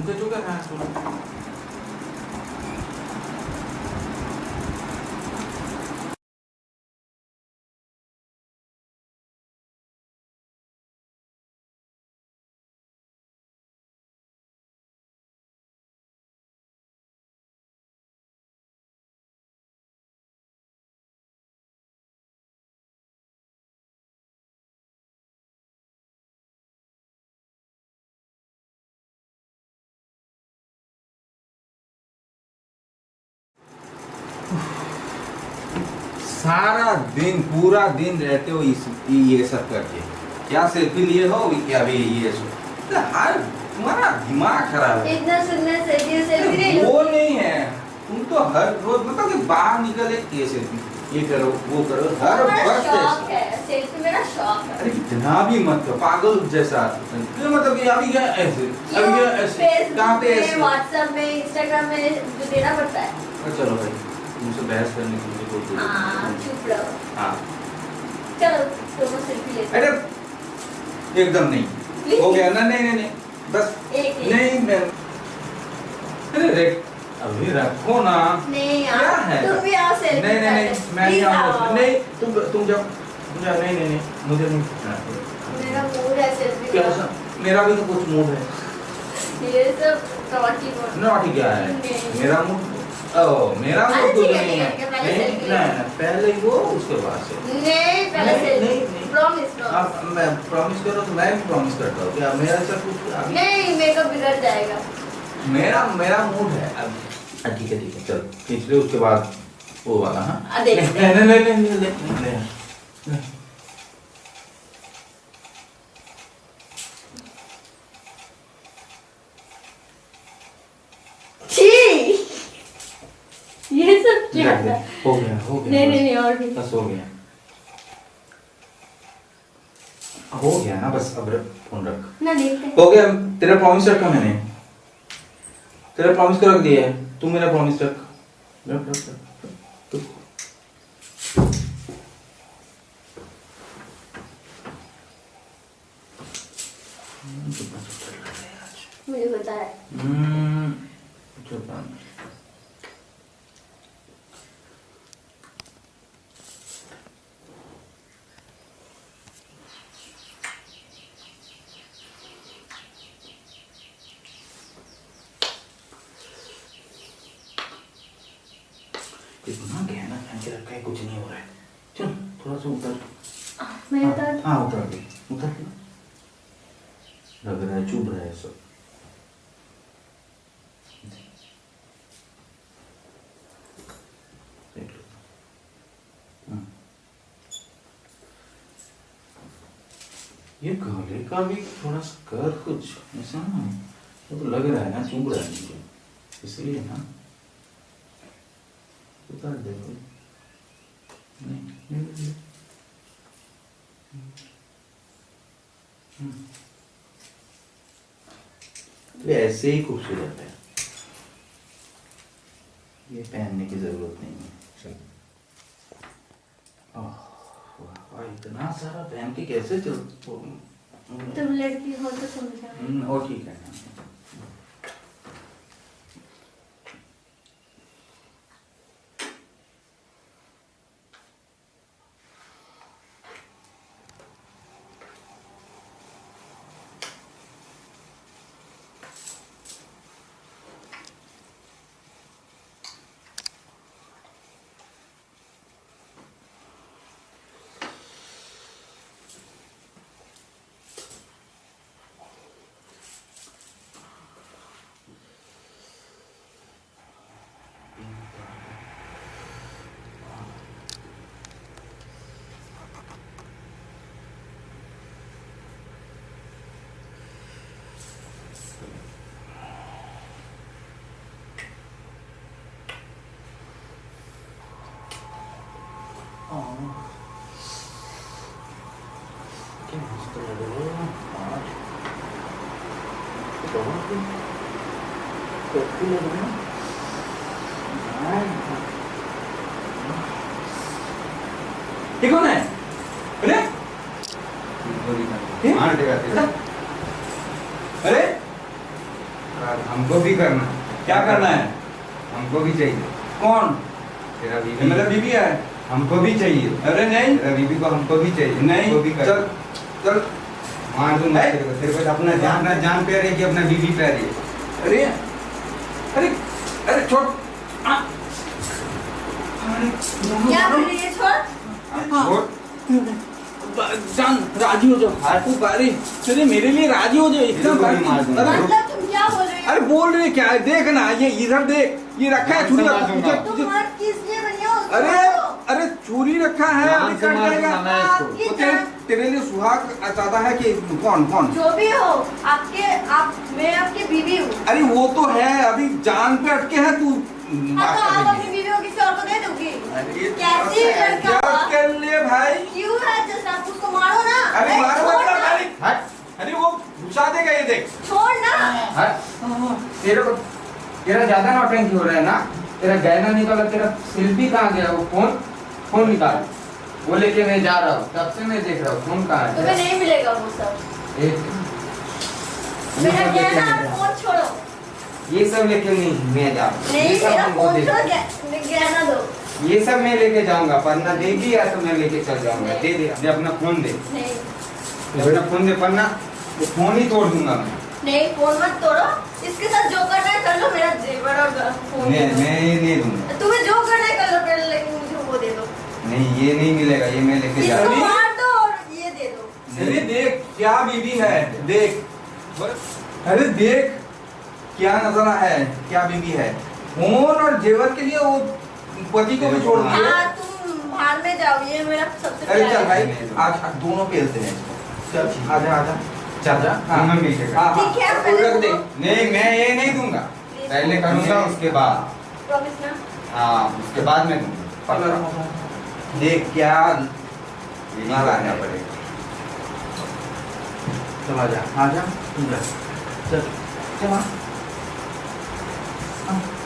Então, tudo. सारा दिन पूरा दिन रहते हो इस ये सब करके। क्या सेल्फी लिए हो क्या भी ये सब? हर तुम्हारा दिमाग खराब है। इतना सुंदर सेल्फी सेल्फी वो नहीं है। तुम तो हर रोज मतलब कि बाहर निकले ये सेल्फी ये करो वो करो। हर वक्त सेल्फी मेरा शौक है। अरे इतना भी मत करो पागल जैसा ये मतलब कि अभी क्या ऐसे अभी क्या ऐसे कहाँ पे ऐसे? व्हाट्सएप में इंस्टाग्राम में जो देना पड़ता है? चलो भाई। तुमसे बहस करने की मुझे कोई ज़रूरत हाँ नहीं। चुप रहो हाँ. चलो दोनों सेल्फी लेते अरे एकदम नहीं. हो गया ना? नहीं नहीं नहीं. बस. नहीं मैं अरे अभी रखो ना. नहीं क्या है? तुम भी आओ सेल्फी नहीं नहीं नहीं. मैं नहीं आऊँगा नहीं तुम तुम जाओ. तुम जाओ. नहीं नहीं नहीं. मुझे नहीं मेरा मूड है सेल्फी क्या का मेरा भी तो कुछ मूड है. ये सब नॉटी क्या है? मेरा मूड ओ मेरा मूड तो ठीक है, नहीं है नहीं नहीं नहीं, पहले वो उसके बाद से नहीं पहले नहीं, सेल्फी नहीं, नहीं। प्रॉमिस आप मैं प्रॉमिस करो तो मैं भी प्रॉमिस करता हूँ। क्या मेरा सब कुछ नहीं मेकअप बिगड़ जाएगा। मेरा मेरा मूड है। अब ठीक है ठीक है चल ले उसके बाद वो वाला हाँ? नहीं नहीं नहीं नहीं नहीं नहीं नहीं नहीं छी ये हो गया हो गया नहीं नहीं नहीं और भी। बस हो गया। हो गया ना बस अब रख फ़ोन रख। ना देखते हो। गया तेरा प्रॉमिस रखा मैंने। तेरा प्रॉमिस को रख दिया है। तू मेरा प्रॉमिस रख। रख रख तू। मुझे पता है। इतना गहना पहन के रखा है कुछ नहीं हो रहा है चल थोड़ा सा उतर मैं हाँ, उतर हाँ उतर गई उतर लग रहा है चुभ रहा है सब हम्म। ये गले का भी थोड़ा सा कर कुछ ऐसा ना तो लग रहा है ना चुभ रहा है इसलिए ना उतार दे कोई नहीं नहीं। तो ऐसे ही खूबसूरत है। ये पहनने की ज़रूरत नहीं है। ओह, इतना सारा पहन के कैसे चल तुम लड़की हो तो समझा। हम्म, और ठीक है क्या मस्त लग रहे हो आज बहुत ही कॉफ़ी लग रहा है ये कौन है अरे हमको भी करना क्या करना है हमको भी चाहिए कौन तेरा बीबी मेरा बीबी है हमको भी चाहिए अरे नहीं बीबी को हमको भी चाहिए नहीं चल चल मार दूँगा है? तेरे को तेरे को अपना जान अपना जान पे रही कि अपना बीबी पे रही अरे अरे अरे छोड़। क्या कर रही है छोड़? छोड़। जान राज़ी हो जाओ। तू बारी। चलिए मेरे लिए राज़ी हो जाओ। अरे मतलब तुम क्या बोल रही हो? अरे बोल रहे क्या? है देख ना ये इधर देख। ये रखा है छुरी किस लिए बनी अरे छुरी रखा है जाएगा। तो तेरे, तेरे लिए सुहाग ज़्यादा है कि कौन कौन? जो भी हो आपके आप मैं आपकी बीवी हूँ। अरे वो तो है अभी जान पे अटके है तू हाँ तो आप अपनी बीवी को किसी और को दे दोगी? कैसी लड़का क्या हुआ? भाई। क्यों है जस्ट आप उसको मारो ना? अरे मारो छोड़ अरे अरे वो घुसा देगा ये देख। छोड़ ना। तेरे को तेरा ज़्यादा नौटंकी हो रहा है ना? तेरा गहना निकाला तेरा शिल्पी कहाँ गया वो फ़ोन फ़ोन निकाल। वो लेके मैं जा रहा हूँ। तब से मैं देख रहा हूँ फ़ोन कहाँ तुम्हें नहीं मिलेगा वो सब। एक। ये मेरा सब लेके गहना नहीं जा। फ़ोन छोड़ो। ये सब लेके नहीं मैं जा रहा हूँ। नहीं ये सब मेरा फ़ोन छोड़ो दो। ये सब मैं लेके जाऊँगा पन्ना देगी या तो मैं लेके चल जाऊँगा। दे दे दे अपना फ़ोन दे। नहीं। दे अपना फ़ोन दे पन्ना वो फ़ोन ही तोड़ दूँगा मैं। नहीं फ़ोन मत तोड़ो। इसके साथ जो करना है कर लो मेरा जेवर और फ़ोन मैं मैं ये नहीं दूँगा तुम्हें जो करना है कर लो पहले लेकिन मुझे वो दे दो नहीं ये नहीं मिलेगा ये मैं लेके जा रहा हूँ। अरे! मार दो और ये दे दो। अरे देख क्या बीबी है देख। अरे देख क्या नज़ारा है क्या बीबी है। फ़ोन और जेवर के लिए वो पति को भी छोड़ दिया। हाँ बाहर में जाओ ये मेरा सबसे अरे चल भाई आज दोनों खेलते हैं। चल आजा आजा चल जा। हाँ। हम मिल के हाँ हाँ। ठीक है, पहले रख दे। नहीं मैं ये नहीं दूँगा। पहले करूँगा उसके बाद। प्रॉमिस ना? हाँ उसके बाद मैं दूँगा। ये क्या मारना पड़ेगा चल आजा। आजा। चल। चल हाँ।, हाँ।